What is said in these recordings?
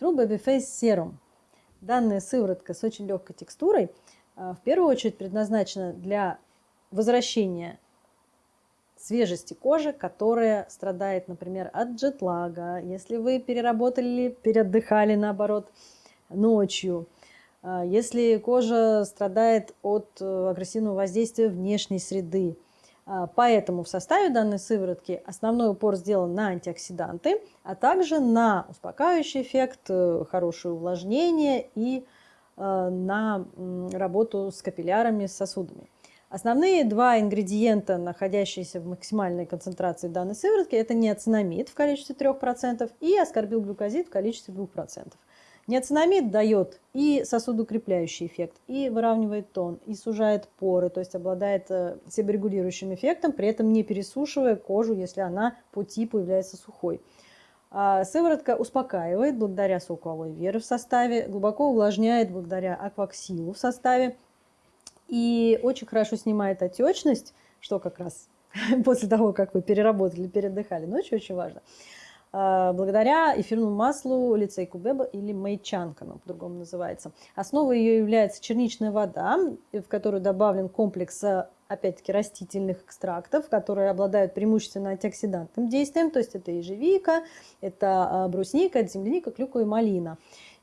True Baby Face Serum. Данная сыворотка с очень легкой текстурой в первую очередь предназначена для возвращения свежести кожи, которая страдает, например, от джетлага, если вы переработали, переотдыхали, наоборот, ночью, а, если кожа страдает от э, агрессивного воздействия внешней среды. А, поэтому в составе данной сыворотки основной упор сделан на антиоксиданты, а также на успокаивающий эффект, э, хорошее увлажнение и э, на работу с капиллярами, с сосудами. Основные два ингредиента, находящиеся в максимальной концентрации данной сыворотки, это неоцинамид в количестве 3% и аскорбилглюкозид в количестве 2%. Неоцинамид дает и сосудоукрепляющий эффект, и выравнивает тон, и сужает поры, то есть обладает э, себорегулирующим эффектом, при этом не пересушивая кожу, если она по типу является сухой. А сыворотка успокаивает благодаря соку алоэ веры в составе, глубоко увлажняет благодаря акваксилу в составе, и очень хорошо снимает отечность, что как раз после того, как вы переработали, передыхали, ночью очень важно, благодаря эфирному маслу лицей кубеба или майчанка, оно по-другому называется. Основой ее является черничная вода, в которую добавлен комплекс опять-таки растительных экстрактов, которые обладают преимущественно антиоксидантным действием, то есть это ежевика, это а, брусника, это земляника, клюква и малина.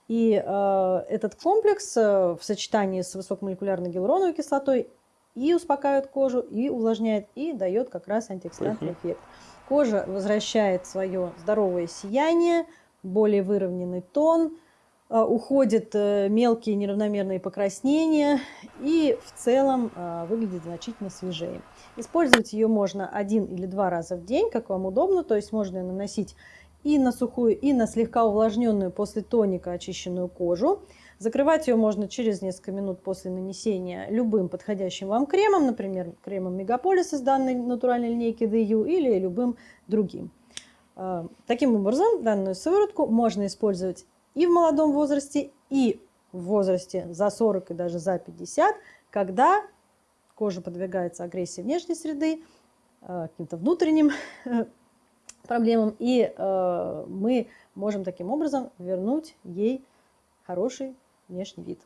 И э, этот комплекс э, в сочетании с высокомолекулярной гиалуроновой кислотой и успокаивает кожу, и увлажняет, и дает как раз антиоксидантный эффект. Кожа возвращает свое здоровое сияние, более выровненный тон, э, уходят э, мелкие неравномерные покраснения и в целом э, выглядит значительно свежее. Использовать ее можно один или два раза в день, как вам удобно, то есть можно наносить и на сухую, и на слегка увлажненную после тоника очищенную кожу. Закрывать ее можно через несколько минут после нанесения любым подходящим вам кремом, например, кремом Мегаполис из данной натуральной линейки DU или любым другим. А, таким образом, данную сыворотку можно использовать и в молодом возрасте, и в возрасте за 40 и даже за 50, когда кожа подвигается агрессии внешней среды, а, каким-то внутренним проблемам, и э, мы можем таким образом вернуть ей хороший внешний вид.